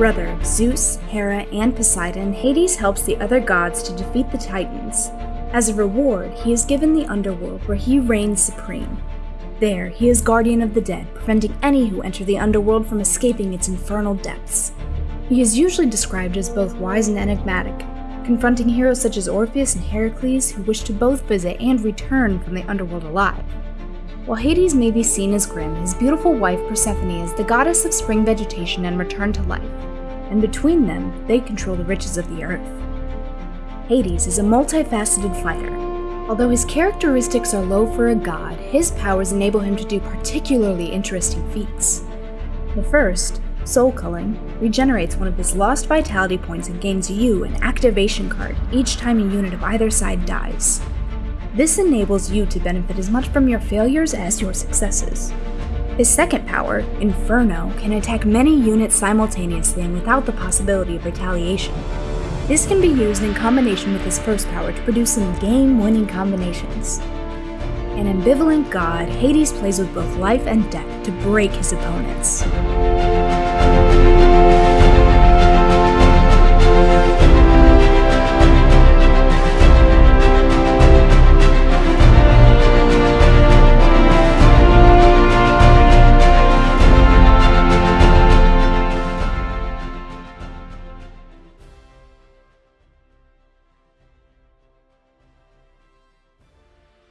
brother of Zeus, Hera, and Poseidon, Hades helps the other gods to defeat the Titans. As a reward, he is given the underworld where he reigns supreme. There, he is guardian of the dead, preventing any who enter the underworld from escaping its infernal depths. He is usually described as both wise and enigmatic, confronting heroes such as Orpheus and Heracles who wish to both visit and return from the underworld alive. While Hades may be seen as grim, his beautiful wife Persephone is the goddess of spring vegetation and return to life, and between them, they control the riches of the earth. Hades is a multifaceted fighter. Although his characteristics are low for a god, his powers enable him to do particularly interesting feats. The first, Soul Culling, regenerates one of his lost vitality points and gains you an activation card each time a unit of either side dies. This enables you to benefit as much from your failures as your successes. His second power, Inferno, can attack many units simultaneously and without the possibility of retaliation. This can be used in combination with his first power to produce some game-winning combinations. An ambivalent god, Hades plays with both life and death to break his opponents.